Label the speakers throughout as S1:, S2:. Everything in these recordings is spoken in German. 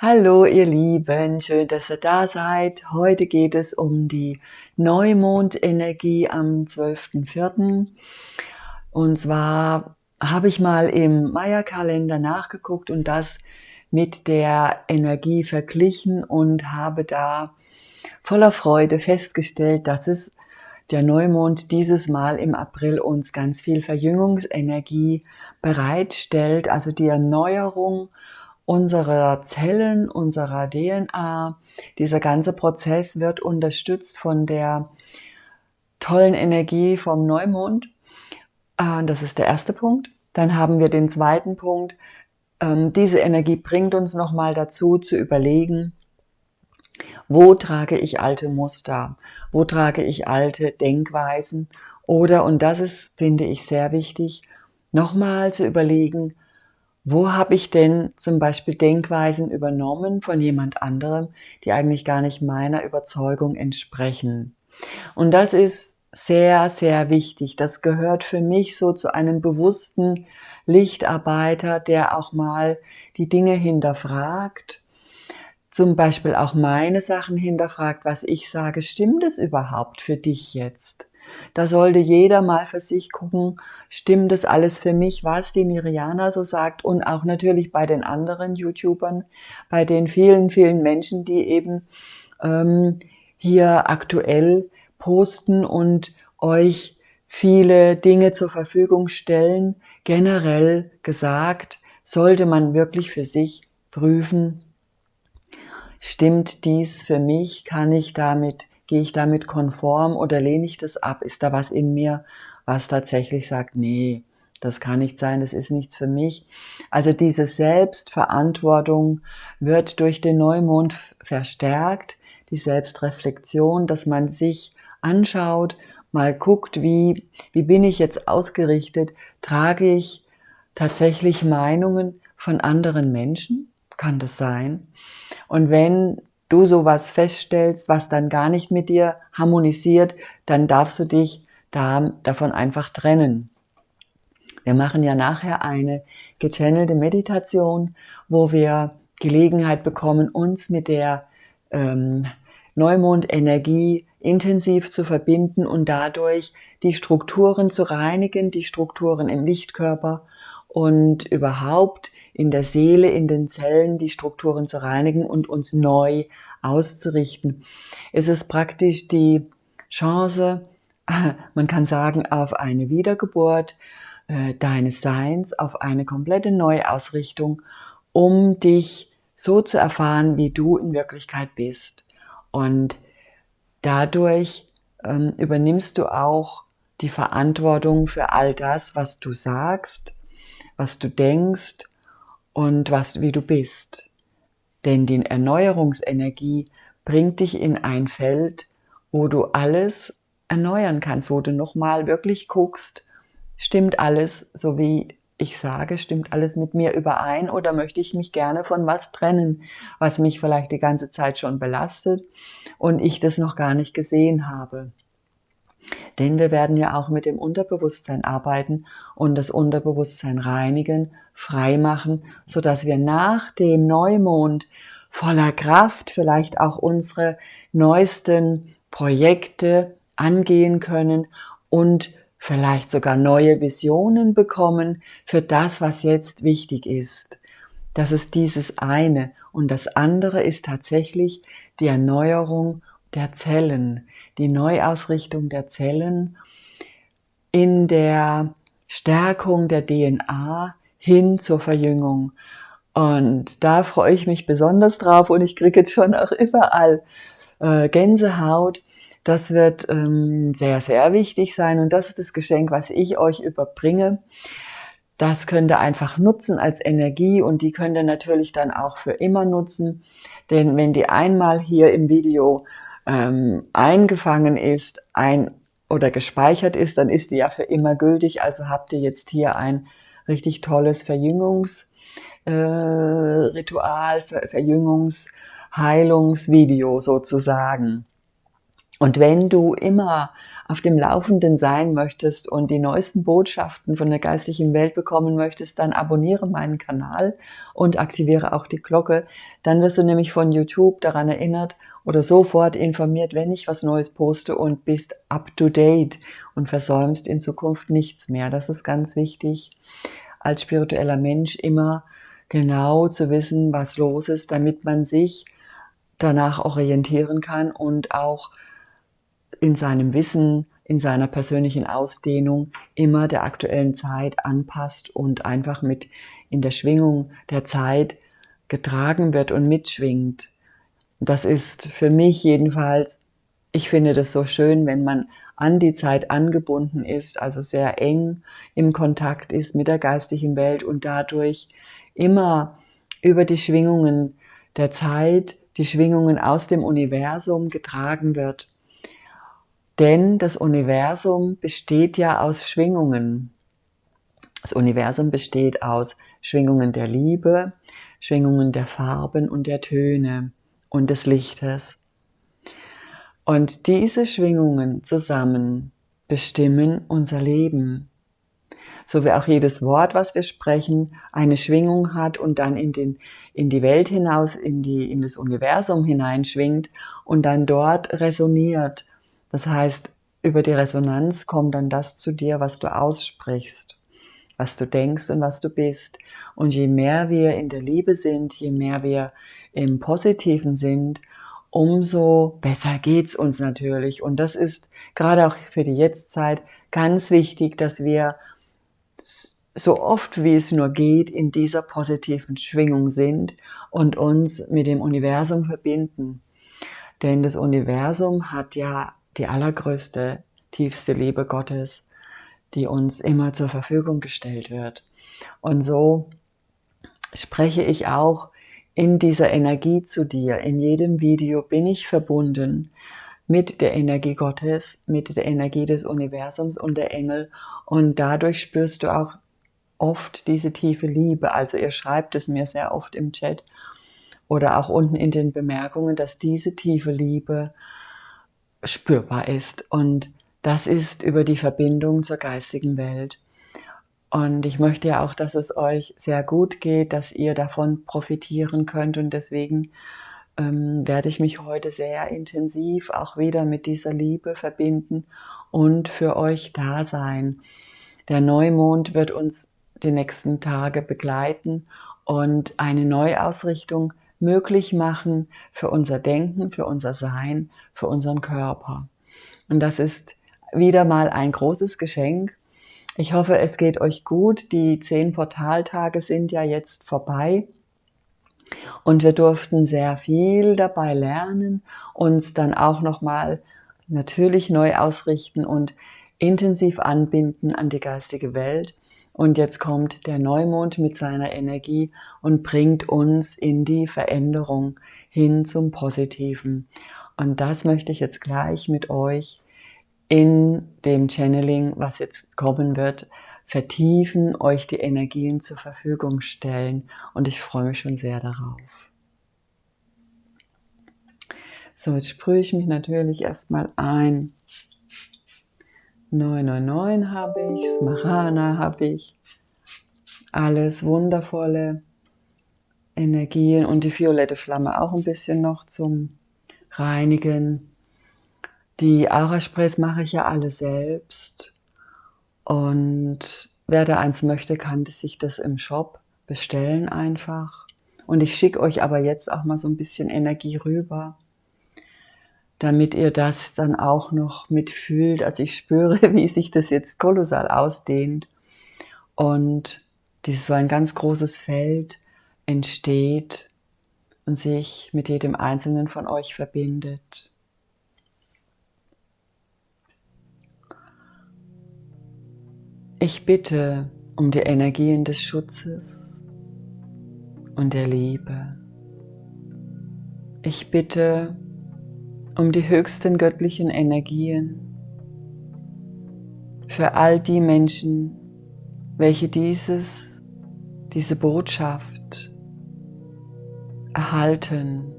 S1: Hallo ihr Lieben, schön, dass ihr da seid. Heute geht es um die Neumondenergie am 12.04. Und zwar habe ich mal im Maya-Kalender nachgeguckt und das mit der Energie verglichen und habe da voller Freude festgestellt, dass es der Neumond dieses Mal im April uns ganz viel Verjüngungsenergie bereitstellt, also die Erneuerung unserer Zellen, unserer DNA. Dieser ganze Prozess wird unterstützt von der tollen Energie vom Neumond. Äh, das ist der erste Punkt. Dann haben wir den zweiten Punkt. Ähm, diese Energie bringt uns nochmal dazu zu überlegen, wo trage ich alte Muster? Wo trage ich alte Denkweisen? Oder, und das ist, finde ich, sehr wichtig, nochmal zu überlegen, wo habe ich denn zum Beispiel Denkweisen übernommen von jemand anderem, die eigentlich gar nicht meiner Überzeugung entsprechen? Und das ist sehr, sehr wichtig. Das gehört für mich so zu einem bewussten Lichtarbeiter, der auch mal die Dinge hinterfragt, zum Beispiel auch meine Sachen hinterfragt, was ich sage, stimmt es überhaupt für dich jetzt? Da sollte jeder mal für sich gucken, stimmt das alles für mich, was die Miriana so sagt und auch natürlich bei den anderen YouTubern, bei den vielen, vielen Menschen, die eben ähm, hier aktuell posten und euch viele Dinge zur Verfügung stellen. Generell gesagt, sollte man wirklich für sich prüfen, stimmt dies für mich, kann ich damit Gehe ich damit konform oder lehne ich das ab? Ist da was in mir, was tatsächlich sagt, nee, das kann nicht sein, das ist nichts für mich. Also diese Selbstverantwortung wird durch den Neumond verstärkt, die Selbstreflexion, dass man sich anschaut, mal guckt, wie, wie bin ich jetzt ausgerichtet, trage ich tatsächlich Meinungen von anderen Menschen? Kann das sein? Und wenn du sowas feststellst, was dann gar nicht mit dir harmonisiert, dann darfst du dich da, davon einfach trennen. Wir machen ja nachher eine gechannelte Meditation, wo wir Gelegenheit bekommen, uns mit der ähm, Neumondenergie intensiv zu verbinden und dadurch die Strukturen zu reinigen, die Strukturen im Lichtkörper und überhaupt in der Seele, in den Zellen die Strukturen zu reinigen und uns neu auszurichten. Es ist praktisch die Chance, man kann sagen, auf eine Wiedergeburt äh, deines Seins, auf eine komplette Neuausrichtung, um dich so zu erfahren, wie du in Wirklichkeit bist. Und dadurch ähm, übernimmst du auch die Verantwortung für all das, was du sagst, was du denkst und was, wie du bist. Denn die Erneuerungsenergie bringt dich in ein Feld, wo du alles erneuern kannst, wo du nochmal wirklich guckst, stimmt alles so wie ich sage, stimmt alles mit mir überein oder möchte ich mich gerne von was trennen, was mich vielleicht die ganze Zeit schon belastet und ich das noch gar nicht gesehen habe. Denn wir werden ja auch mit dem Unterbewusstsein arbeiten und das Unterbewusstsein reinigen, frei machen, so dass wir nach dem Neumond voller Kraft vielleicht auch unsere neuesten Projekte angehen können und vielleicht sogar neue Visionen bekommen für das, was jetzt wichtig ist. Das ist dieses eine. Und das andere ist tatsächlich die Erneuerung der Zellen, die Neuausrichtung der Zellen in der Stärkung der DNA hin zur Verjüngung. Und da freue ich mich besonders drauf und ich kriege jetzt schon auch überall äh, Gänsehaut. Das wird ähm, sehr, sehr wichtig sein und das ist das Geschenk, was ich euch überbringe. Das könnt ihr einfach nutzen als Energie und die könnt ihr natürlich dann auch für immer nutzen. Denn wenn die einmal hier im Video ähm, eingefangen ist ein, oder gespeichert ist, dann ist die ja für immer gültig. Also habt ihr jetzt hier ein richtig tolles Verjüngungsritual, äh, Ver Verjüngungs-, Heilungsvideo sozusagen. Und wenn du immer auf dem Laufenden sein möchtest und die neuesten Botschaften von der geistlichen Welt bekommen möchtest, dann abonniere meinen Kanal und aktiviere auch die Glocke. Dann wirst du nämlich von YouTube daran erinnert oder sofort informiert, wenn ich was Neues poste und bist up to date und versäumst in Zukunft nichts mehr. Das ist ganz wichtig, als spiritueller Mensch immer genau zu wissen, was los ist, damit man sich danach orientieren kann und auch in seinem Wissen, in seiner persönlichen Ausdehnung immer der aktuellen Zeit anpasst und einfach mit in der Schwingung der Zeit getragen wird und mitschwingt. Das ist für mich jedenfalls, ich finde das so schön, wenn man an die Zeit angebunden ist, also sehr eng im Kontakt ist mit der geistigen Welt und dadurch immer über die Schwingungen der Zeit, die Schwingungen aus dem Universum getragen wird. Denn das Universum besteht ja aus Schwingungen. Das Universum besteht aus Schwingungen der Liebe, Schwingungen der Farben und der Töne und des Lichtes. Und diese Schwingungen zusammen bestimmen unser Leben. So wie auch jedes Wort, was wir sprechen, eine Schwingung hat und dann in, den, in die Welt hinaus, in, die, in das Universum hineinschwingt und dann dort resoniert das heißt, über die Resonanz kommt dann das zu dir, was du aussprichst, was du denkst und was du bist. Und je mehr wir in der Liebe sind, je mehr wir im Positiven sind, umso besser geht's uns natürlich. Und das ist gerade auch für die Jetztzeit ganz wichtig, dass wir so oft wie es nur geht in dieser positiven Schwingung sind und uns mit dem Universum verbinden. Denn das Universum hat ja die allergrößte, tiefste Liebe Gottes, die uns immer zur Verfügung gestellt wird. Und so spreche ich auch in dieser Energie zu dir. In jedem Video bin ich verbunden mit der Energie Gottes, mit der Energie des Universums und der Engel. Und dadurch spürst du auch oft diese tiefe Liebe. Also ihr schreibt es mir sehr oft im Chat oder auch unten in den Bemerkungen, dass diese tiefe Liebe spürbar ist. Und das ist über die Verbindung zur geistigen Welt. Und ich möchte ja auch, dass es euch sehr gut geht, dass ihr davon profitieren könnt. Und deswegen ähm, werde ich mich heute sehr intensiv auch wieder mit dieser Liebe verbinden und für euch da sein. Der Neumond wird uns die nächsten Tage begleiten und eine Neuausrichtung möglich machen für unser Denken, für unser Sein, für unseren Körper. Und das ist wieder mal ein großes Geschenk. Ich hoffe, es geht euch gut. Die zehn Portaltage sind ja jetzt vorbei. Und wir durften sehr viel dabei lernen, uns dann auch nochmal natürlich neu ausrichten und intensiv anbinden an die geistige Welt. Und jetzt kommt der Neumond mit seiner Energie und bringt uns in die Veränderung hin zum Positiven. Und das möchte ich jetzt gleich mit euch in dem Channeling, was jetzt kommen wird, vertiefen, euch die Energien zur Verfügung stellen. Und ich freue mich schon sehr darauf. So, jetzt sprühe ich mich natürlich erstmal ein 999 habe ich, Smarana habe ich. Alles wundervolle Energien und die violette Flamme auch ein bisschen noch zum Reinigen. Die Aura-Sprays mache ich ja alle selbst. Und wer da eins möchte, kann sich das im Shop bestellen einfach. Und ich schicke euch aber jetzt auch mal so ein bisschen Energie rüber damit ihr das dann auch noch mitfühlt. Also ich spüre, wie sich das jetzt kolossal ausdehnt und dieses so ein ganz großes Feld entsteht und sich mit jedem einzelnen von euch verbindet. Ich bitte um die Energien des Schutzes und der Liebe. Ich bitte um die höchsten göttlichen Energien für all die Menschen, welche dieses, diese Botschaft erhalten.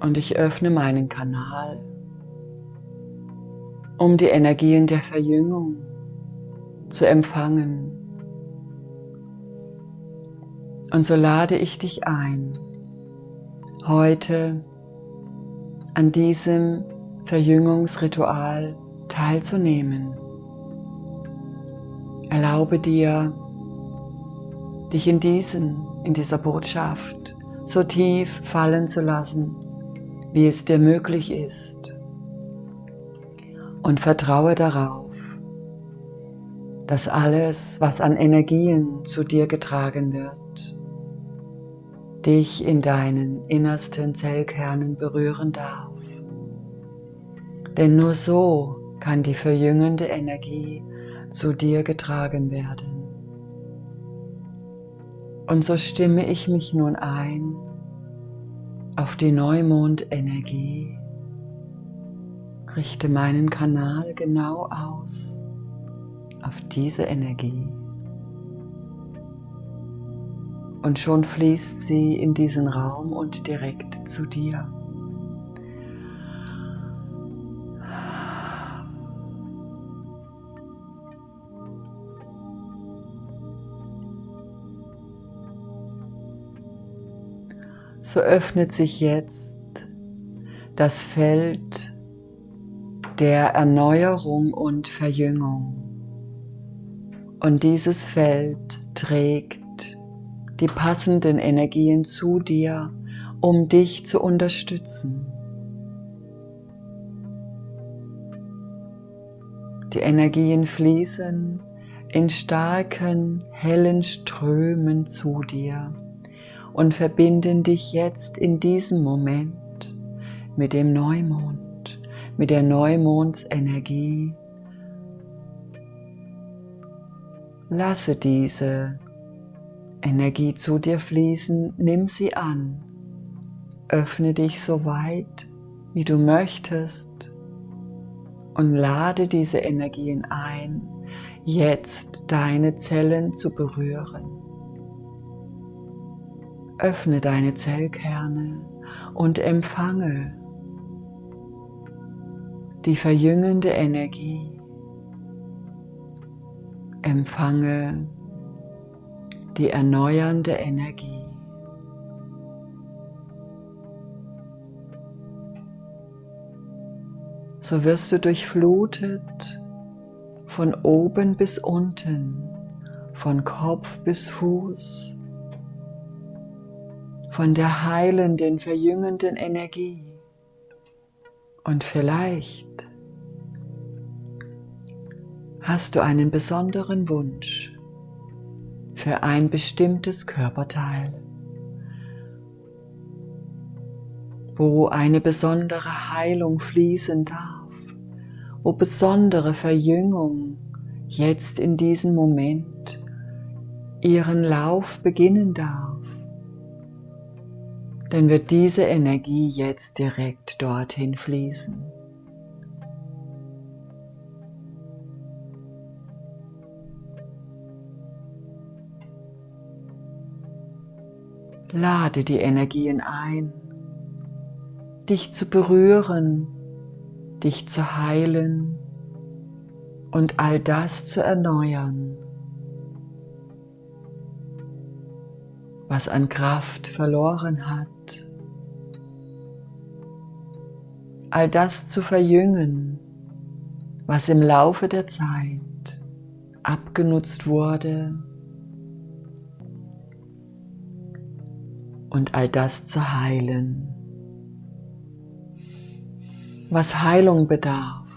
S1: Und ich öffne meinen Kanal, um die Energien der Verjüngung zu empfangen. Und so lade ich dich ein, heute an diesem Verjüngungsritual teilzunehmen. Erlaube dir, dich in diesen, in dieser Botschaft so tief fallen zu lassen, wie es dir möglich ist. Und vertraue darauf, dass alles, was an Energien zu dir getragen wird, dich in deinen innersten Zellkernen berühren darf. Denn nur so kann die verjüngende Energie zu dir getragen werden. Und so stimme ich mich nun ein auf die Neumondenergie, richte meinen Kanal genau aus auf diese Energie. Und schon fließt sie in diesen Raum und direkt zu dir. so öffnet sich jetzt das Feld der Erneuerung und Verjüngung. Und dieses Feld trägt die passenden Energien zu dir, um dich zu unterstützen. Die Energien fließen in starken, hellen Strömen zu dir und verbinden dich jetzt in diesem Moment mit dem Neumond, mit der Neumondsenergie. Lasse diese Energie zu dir fließen, nimm sie an, öffne dich so weit, wie du möchtest und lade diese Energien ein, jetzt deine Zellen zu berühren. Öffne deine Zellkerne und empfange die verjüngende Energie. Empfange die erneuernde Energie. So wirst du durchflutet von oben bis unten, von Kopf bis Fuß von der heilenden, verjüngenden Energie. Und vielleicht hast du einen besonderen Wunsch für ein bestimmtes Körperteil, wo eine besondere Heilung fließen darf, wo besondere Verjüngung jetzt in diesem Moment ihren Lauf beginnen darf dann wird diese Energie jetzt direkt dorthin fließen. Lade die Energien ein, dich zu berühren, dich zu heilen und all das zu erneuern, was an Kraft verloren hat. all das zu verjüngen, was im Laufe der Zeit abgenutzt wurde und all das zu heilen, was Heilung bedarf.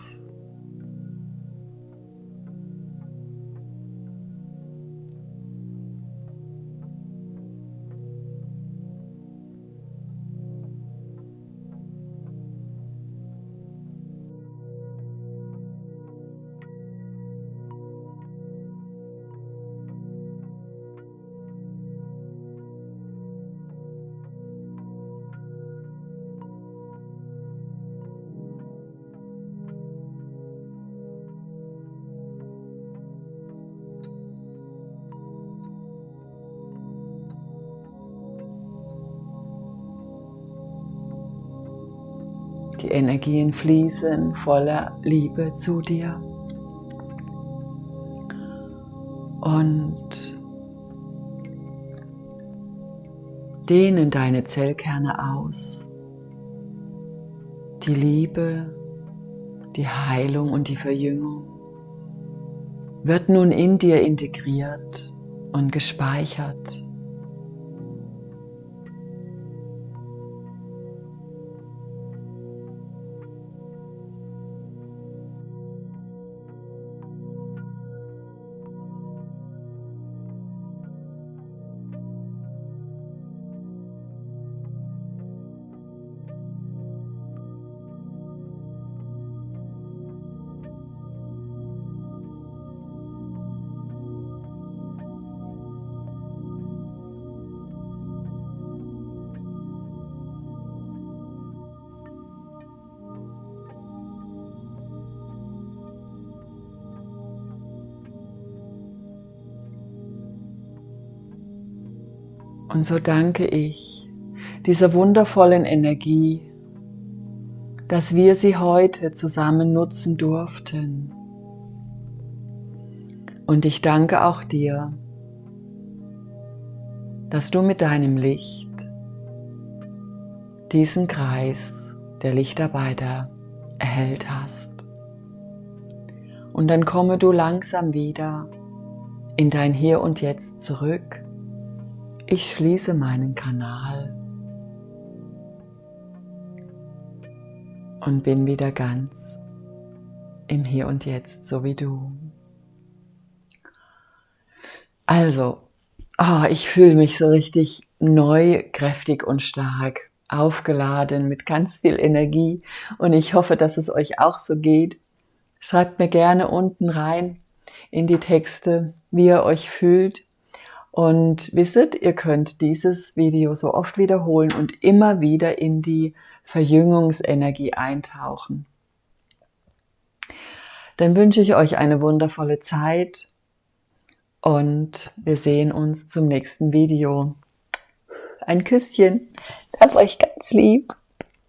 S1: Die Energien fließen voller Liebe zu dir. Und dehnen deine Zellkerne aus. Die Liebe, die Heilung und die Verjüngung wird nun in dir integriert und gespeichert. Und so danke ich dieser wundervollen Energie, dass wir sie heute zusammen nutzen durften. Und ich danke auch dir, dass du mit deinem Licht diesen Kreis der Lichtarbeiter erhellt hast. Und dann komme du langsam wieder in dein Hier und Jetzt zurück ich schließe meinen Kanal und bin wieder ganz im Hier und Jetzt, so wie du. Also, oh, ich fühle mich so richtig neu, kräftig und stark, aufgeladen mit ganz viel Energie und ich hoffe, dass es euch auch so geht. Schreibt mir gerne unten rein in die Texte, wie ihr euch fühlt und wisset, ihr könnt dieses Video so oft wiederholen und immer wieder in die Verjüngungsenergie eintauchen. Dann wünsche ich euch eine wundervolle Zeit und wir sehen uns zum nächsten Video. Ein Küsschen. Das euch ganz lieb.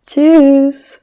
S1: Tschüss.